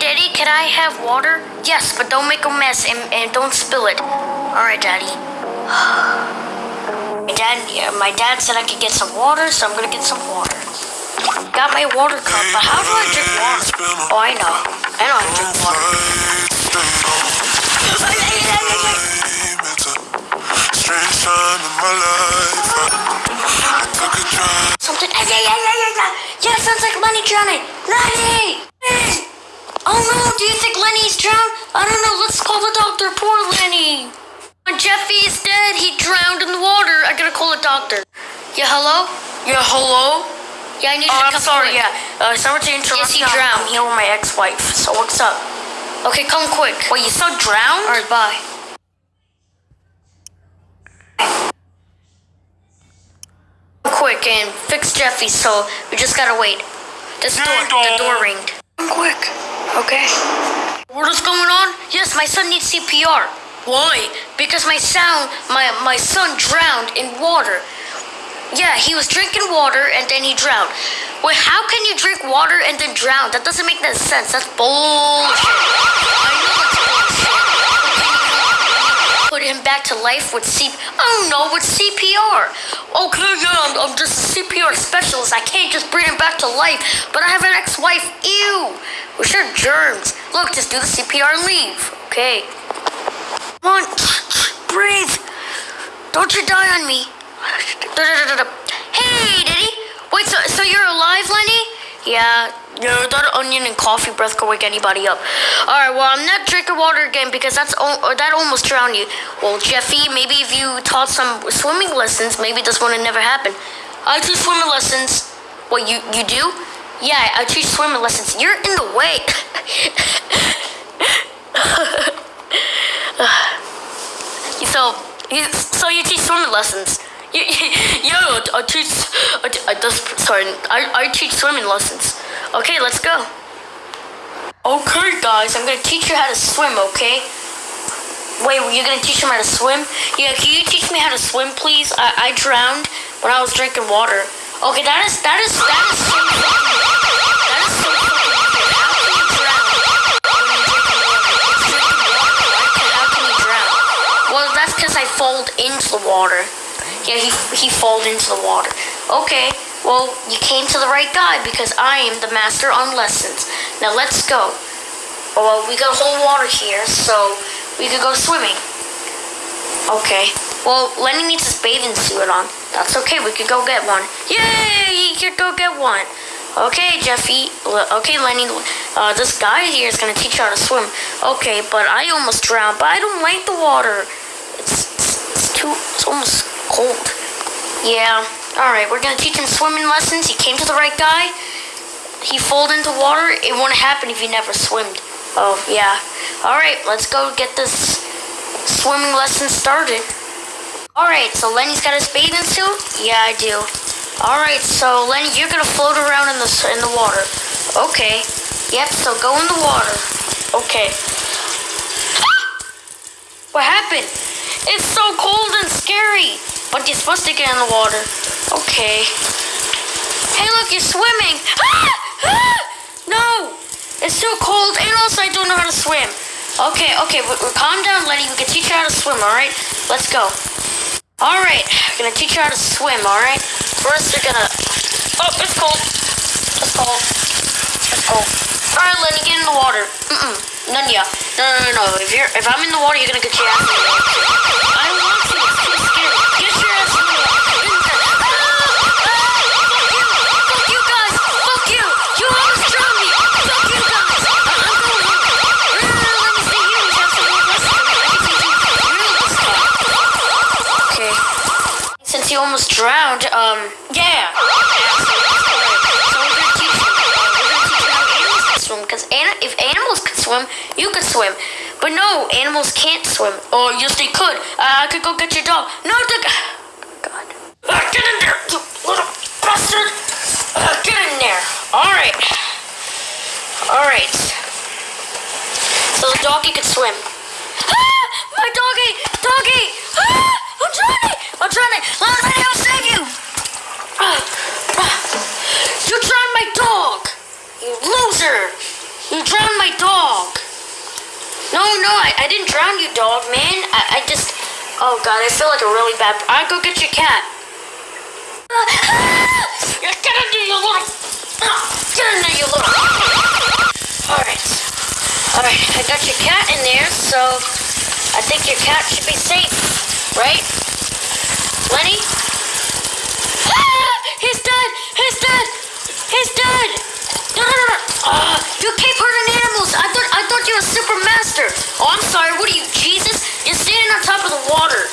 Daddy, can I have water? Yes, but don't make a mess and, and don't spill it. All right, Daddy. My dad, yeah, my dad said I could get some water, so I'm gonna get some water. Got my water cup, but how do I drink water? Oh, I know. I know how to drink water. Something. Yeah, yeah, yeah, yeah, yeah. Yeah, sounds like money, drowning. Lenny! Oh no, do you think Lenny's drowned? I don't know. Let's call the doctor. Poor Lenny. When Jeffy is dead, he drowned in the water. I gotta call a doctor. Yeah, hello? Yeah, hello? Yeah, I need you to I'm come sorry, quick. yeah. Uh, sorry to interrupt. Yes, he. Drowned. I'm here with my ex-wife. So what's up? Okay, come quick. Wait, you still drowned? All right, bye. Quick and fix Jeffy, so we just gotta wait. This door, the door ringed. Come quick, okay. What is going on? Yes, my son needs CPR. Why? Because my sound, my my son drowned in water. Yeah, he was drinking water and then he drowned. Wait, how can you drink water and then drown? That doesn't make no sense. That's bullshit. I know it's bullshit. Put him back to life with C. Oh no, with CPR. Okay, yeah, I'm, I'm just a CPR specialist. I can't just bring him back to life. But I have an ex-wife. Ew. We sure germs. Look, just do the CPR and leave. Okay. Come on, breathe. Don't you die on me. Hey, Diddy. Wait, so, so you're alive, Lenny? Yeah, yeah, that onion and coffee breath could wake anybody up. All right, well, I'm not drinking water again because that's that almost drowned you. Well, Jeffy, maybe if you taught some swimming lessons, maybe this wouldn't never happen. I teach swimming lessons. What you you do? Yeah, I teach swimming lessons. You're in the way. so, you, so you teach swimming lessons. You, yo, I teach. I, I just sorry. I, I teach swimming lessons. Okay, let's go. Okay, guys, I'm gonna teach you how to swim. Okay. Wait, you're gonna teach him how to swim? Yeah, can you teach me how to swim, please? I, I drowned when I was drinking water. Okay, that is that is that is so fucking that is so. How can you drown how can you drown? Well, that's because I falled into the water. Yeah, he he falled into the water. Okay, well, you came to the right guy because I am the master on lessons. Now let's go. Well, we got whole water here, so we could go swimming. Okay. Well, Lenny needs his bathing suit on. That's okay. We could go get one. Yay! You could go get one. Okay, Jeffy. Okay, Lenny. Uh, this guy here is gonna teach you how to swim. Okay, but I almost drowned. But I don't like the water. It's, it's, it's too. It's almost cold. Yeah. All right. We're gonna teach him swimming lessons. He came to the right guy. He fell into water. It wouldn't happen if he never swimmed. Oh yeah. All right. Let's go get this swimming lesson started. All right. So Lenny's got his bathing suit. Yeah, I do. All right. So Lenny, you're gonna float around in the in the water. Okay. Yep. So go in the water. Okay. What happened? It's so cold and scary. But you're supposed to get in the water. Okay. Hey, look, you're swimming. Ah! Ah! No! It's too cold, and also I don't know how to swim. Okay, okay, calm down, Lenny. We can teach you how to swim, alright? Let's go. Alright, we're gonna teach you how to swim, alright? First, you're gonna. Oh, it's cold. It's cold. It's cold. Alright, Lenny, get in the water. Mm-mm. None ya. No, no, no, no. If you're, if I'm in the water, you're gonna get your ass. I want to. Almost drowned, um, yeah. So. Because an- if animals could swim, you could swim. But no, animals can't swim. Oh, yes, they could. Uh, I could go get your dog. No, the. God. Uh, get in there, you little bastard. Uh, get in there. All right. All right. So the doggy could swim. Ah! My doggy! Doggy! Ah! I'm drowning! I'm drowning! Let me I'll save you! You drowned my dog! You loser! You drowned my dog. No, no, I, I didn't drown you, dog, man. I, I just. Oh, God, I feel like a really bad. I'll go get your cat. Get in there, you little. Get in there, you little. Alright. Alright, I got your cat in there, so I think your cat should be safe, right? Lenny? Ah! He's dead! He's dead! He's dead! No, no, no, no! Ah, you keep hurting animals! I thought I thought you were super master! Oh, I'm sorry, what are you, Jesus? You're standing on top of the water.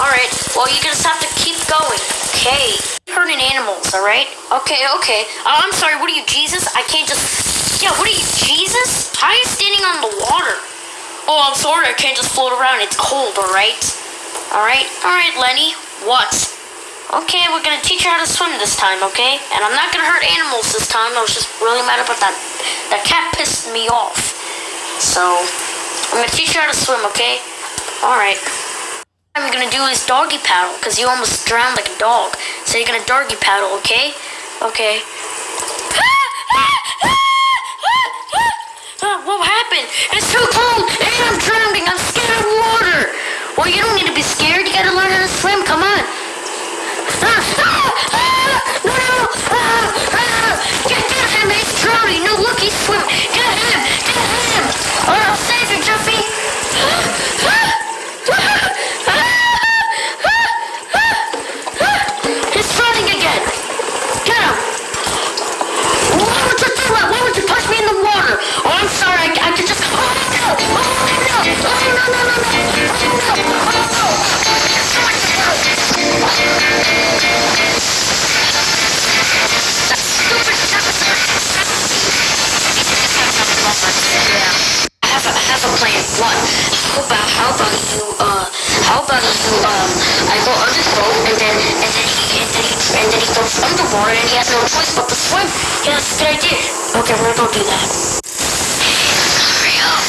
Alright, well, you're gonna have to keep going. Okay. Hurting animals, alright? Okay, okay. Oh, I'm sorry, what are you, Jesus? I can't just. Yeah, what are you, Jesus? How are you standing on the water? Oh, I'm sorry, I can't just float around. It's cold, alright? Alright? Alright, Lenny. What? Okay, we're gonna teach you how to swim this time, okay? And I'm not gonna hurt animals this time. I was just really mad about that. That cat pissed me off. So, I'm gonna teach you how to swim, okay? Alright. What I'm gonna do is doggy paddle, because you almost drowned like a dog. So you're gonna doggy paddle, okay? Okay. Well, you don't need to be scared. You gotta learn how to swim. Come on. Ah, ah, ah, no, no, ah, ah, get, get him. He's drowning. No, look, he's swimming. Get underwater and he has no choice but to swim. Yeah, that's a good idea. Okay, we're gonna go do that. Up.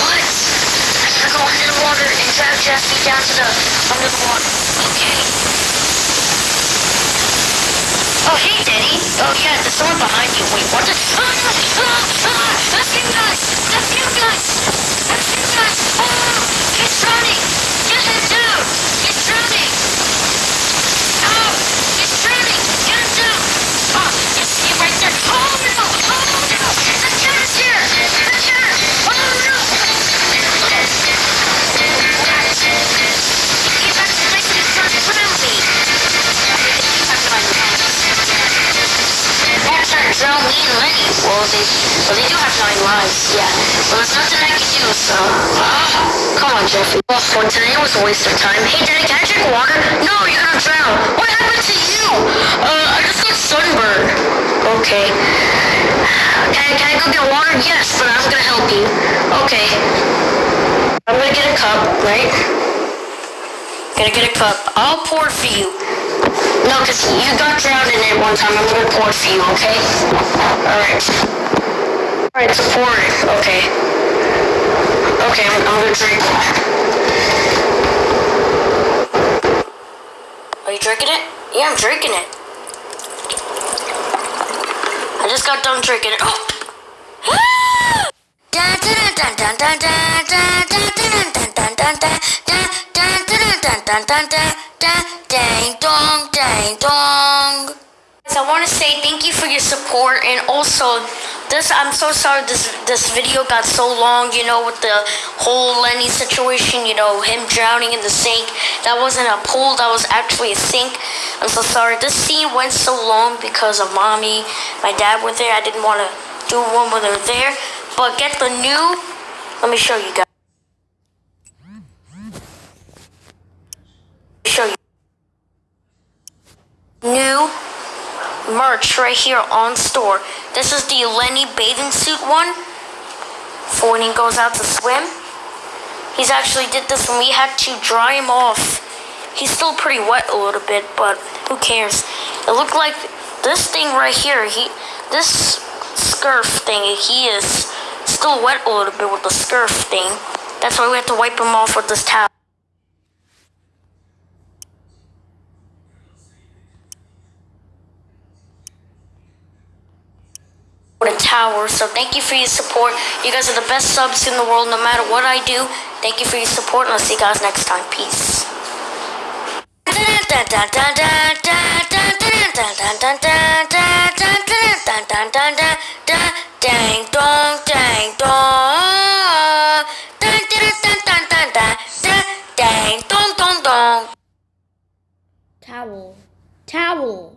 What? I'm gonna go under the water and drag Jesse down to the under the water. Okay. Oh, hey, Daddy. Oh, yeah, there's someone behind you. Wait, what the? Ah, ah, ah, Well, they, do have nine lives, yeah. Well, there's nothing I can do, so... Come on, Jeffy. Well, for today was a waste of time. Hey, Daddy, can I drink water? No, you're gonna drown. What happened to you? Uh, I just got sunburned. Okay. Can I, can I go get water? Yes, but I'm gonna help you. Okay. I'm gonna get a cup, right? Gonna get a cup. I'll pour for you. No, because you got drowned in it one time. I'm gonna pour for you, okay? Alright. Alright, so pour it. Okay. Okay, I'm, I'm gonna drink that. Are you drinking it? Yeah, I'm drinking it. I just got done drinking it. Oh! Dun, dun, dun, dun, dun, dun, dun, dun, dun, dun, dun, dun, dun, dun, dun, dun, dun, dang dong, dang dong. I want to say thank you for your support and also this I'm so sorry this this video got so long, you know, with the whole Lenny situation, you know, him drowning in the sink. That wasn't a pool, that was actually a sink. I'm so sorry. This scene went so long because of mommy, my dad were there. I didn't want to do one when they were there. But get the new let me show you guys. Show you new merch right here on store. This is the Lenny bathing suit one for when he goes out to swim. He's actually did this when we had to dry him off. He's still pretty wet a little bit, but who cares? It looked like this thing right here. He this scarf thing. He is still wet a little bit with the scarf thing. That's why we have to wipe him off with this towel. The tower. So thank you for your support. You guys are the best subs in the world, no matter what I do. Thank you for your support, and I'll see you guys next time. Peace. Dang dong, dang dong. Dang dong, dong, dong. Towel. Towel.